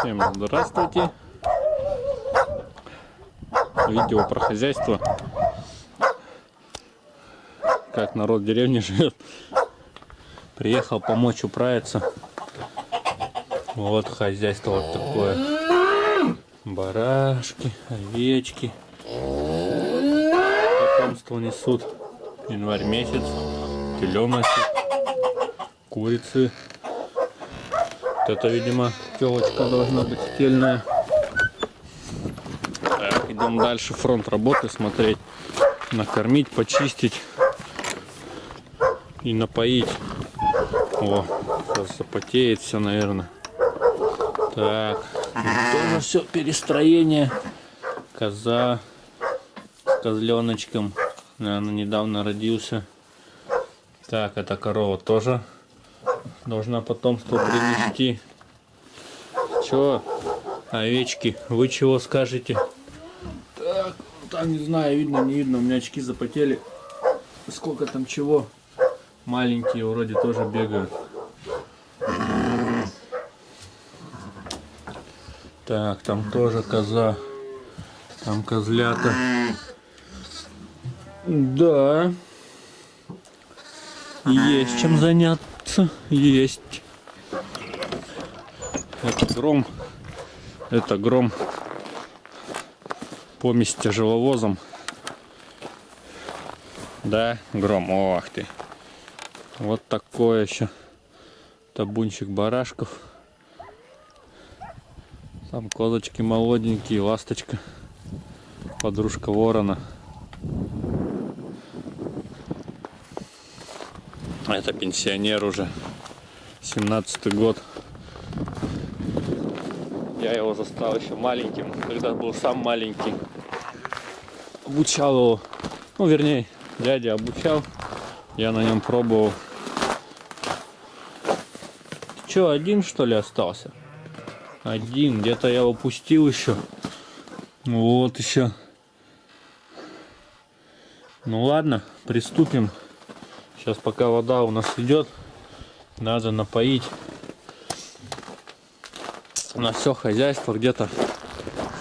Всем здравствуйте. Видео про хозяйство. Как народ в деревне живет. Приехал помочь управиться. Вот хозяйство вот такое. Барашки, овечки. Потомство несут. Январь месяц. Теленочек. Курицы. Вот это, видимо, телочка должна быть стельная. Так, идем дальше фронт работы смотреть. Накормить, почистить и напоить. О, сейчас запотеет все, наверное. Так, тоже все перестроение. Коза с козленочком. Наверное, недавно родился. Так, эта корова тоже должна потомство принести. Чё, овечки, вы чего скажете? Так, там не знаю, видно, не видно, у меня очки запотели. Сколько там чего? Маленькие вроде тоже бегают. Так, там тоже коза. Там козлята. Да. Есть чем заняться. Есть. Это гром. Это гром. Помесь с тяжеловозом. Да, гром. Ох ты. Вот такое еще табунчик барашков. Там козочки молоденькие, ласточка, подружка ворона. Это пенсионер уже, 17 год. Я его застал еще маленьким, когда был сам маленький. Обучал его, ну вернее, дядя обучал, я на нем пробовал. Че, один что ли остался? Один, где-то я упустил еще. Вот еще. Ну ладно, приступим. Сейчас пока вода у нас идет, надо напоить на все хозяйство где-то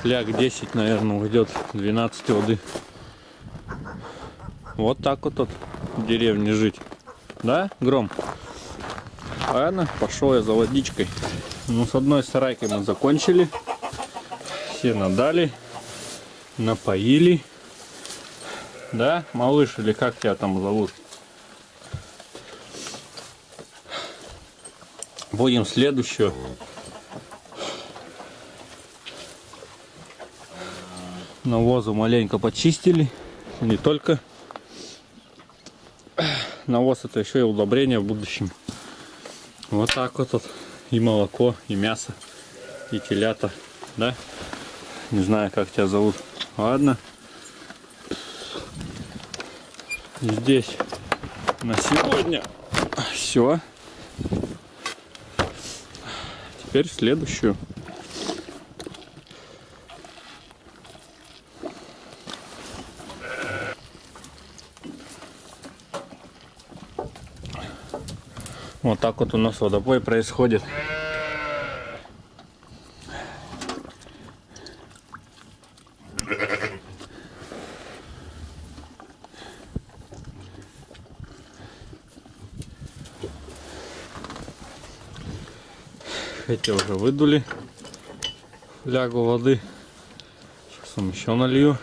фляг 10, наверное, уйдет 12 воды. Вот так вот тут в деревне жить. Да, Гром? Ладно, пошел я за водичкой. Ну, с одной сарайкой мы закончили. Все надали. Напоили. Да, малыш, или как тебя там зовут? Будем следующую. Навозу маленько почистили. Не только навоз, это еще и удобрение в будущем. Вот так вот, вот и молоко, и мясо, и телята, да? Не знаю, как тебя зовут. Ладно. Здесь на сегодня все. Теперь следующую. Вот так вот у нас водопой происходит. Эти уже выдули лягу воды. Сейчас вам еще налью.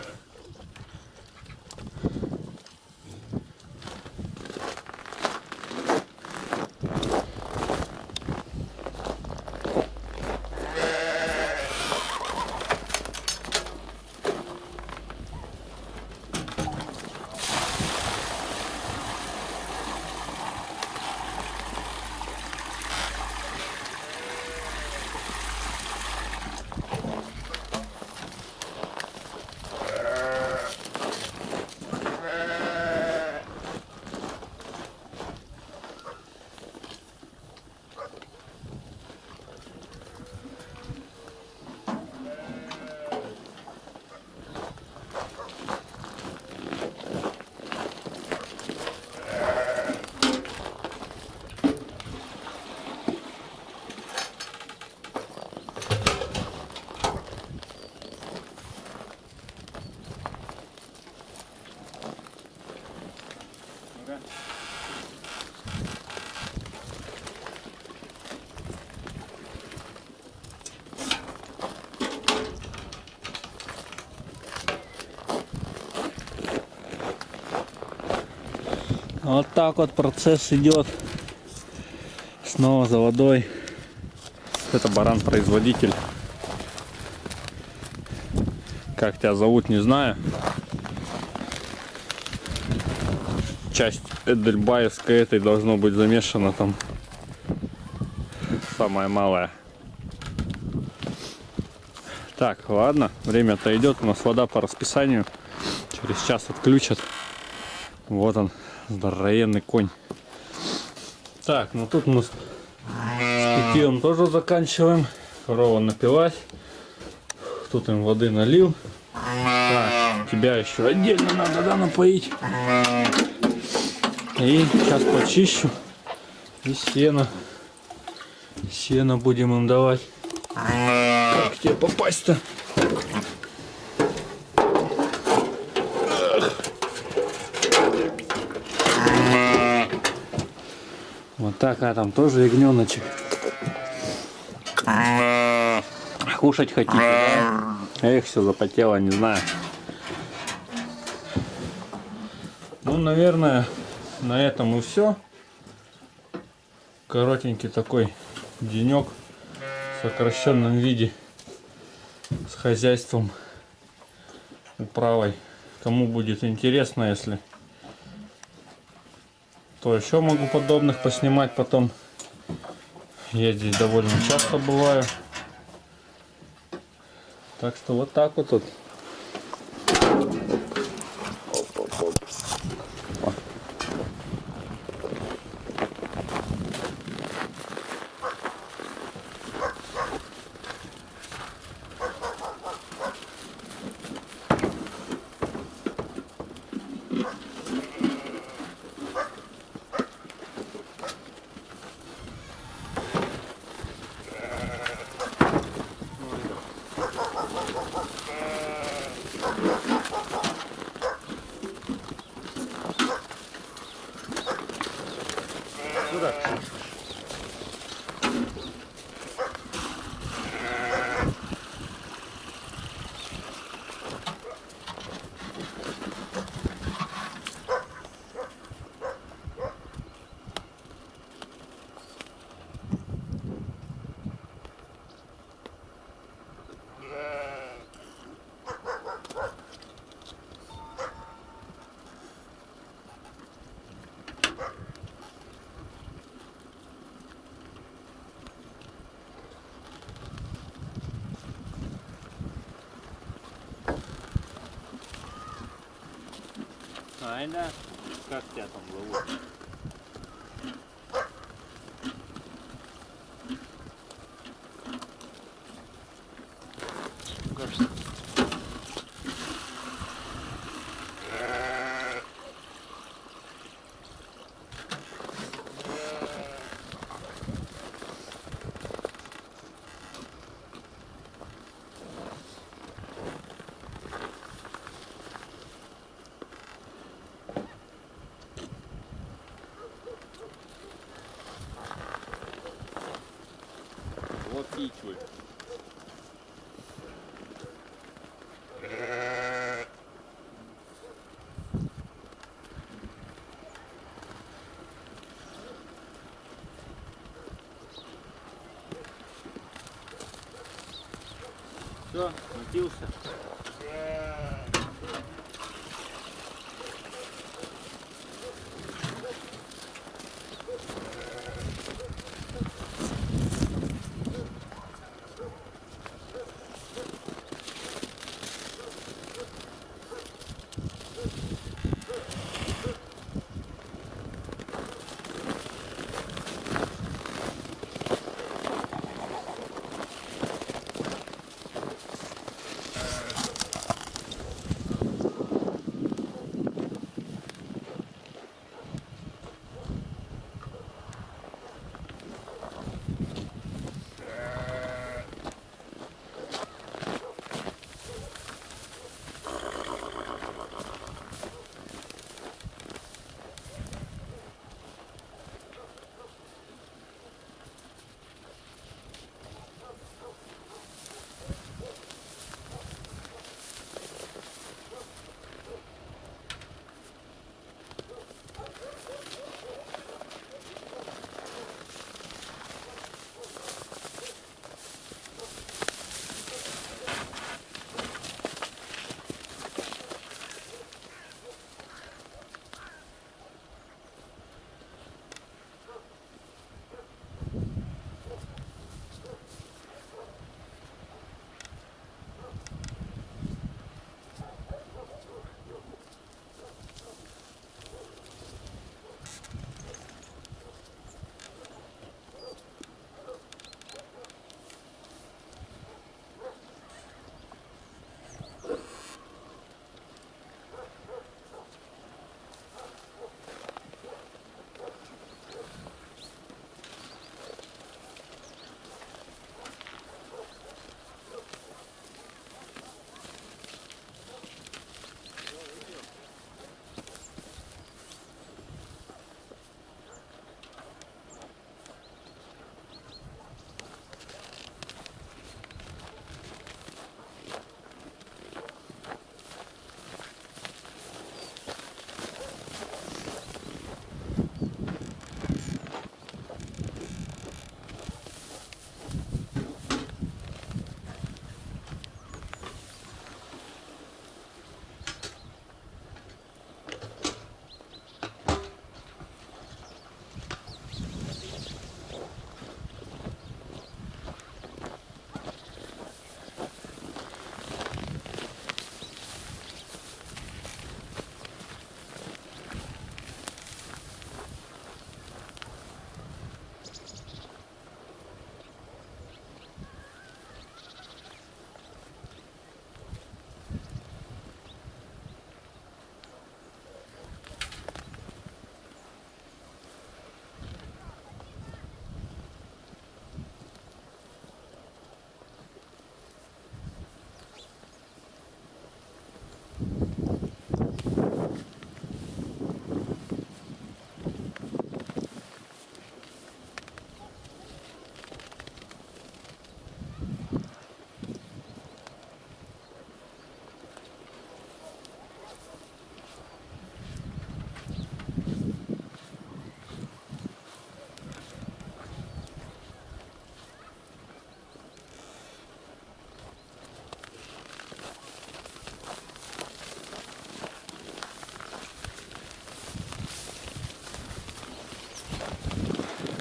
Вот так вот процесс идет. Снова за водой. Это баран-производитель. Как тебя зовут, не знаю. Часть Эдельбаевской этой должно быть замешана там. Самая малая. Так, ладно, время-то идет. У нас вода по расписанию. Через час отключат. Вот он, здоровенный конь. Так, ну тут мы с питьем тоже заканчиваем. Корова напилась. Тут им воды налил. Так, тебя еще отдельно надо, да, напоить. И сейчас почищу. И сено. Сено будем им давать. Как тебе попасть-то? Так, а там тоже ягненочек. Кушать хотите, да? Эх, все запотело, не знаю. Ну, наверное, на этом и все. Коротенький такой денек в сокращенном виде с хозяйством управой. Кому будет интересно, если то еще могу подобных поснимать потом. Я здесь довольно часто бываю. Так что вот так вот тут. Айда, как тебя там зовут? Все,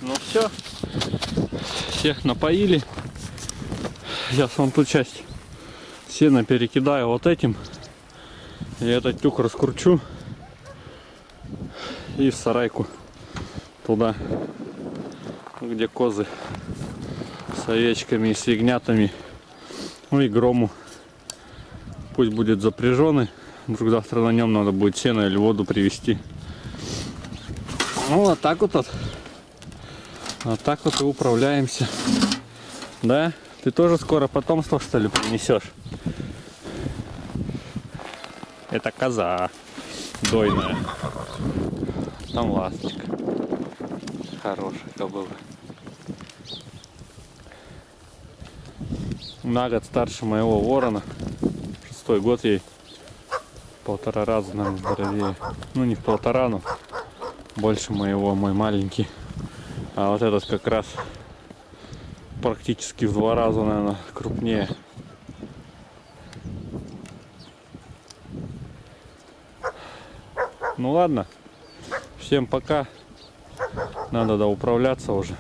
напился. Все. Всех напоили. Сейчас вон ту часть сена перекидаю вот этим. И этот тюк раскручу. И в сарайку туда, где козы с овечками и с. Ну и грому. Пусть будет запряженный. Вдруг завтра на нем надо будет сено или воду привезти. Ну вот так вот. вот. Вот так вот и управляемся. Да? Ты тоже скоро потомство что ли принесешь? Это коза дойная. Там ласточка. Хорошая кобыла. На год старше моего ворона. Шестой год ей. Полтора раза, наверное, здоровее. Ну, не в полтора, но больше моего, мой маленький. А вот этот как раз практически в два раза, наверное, крупнее. Ну ладно, всем пока. Надо да управляться уже.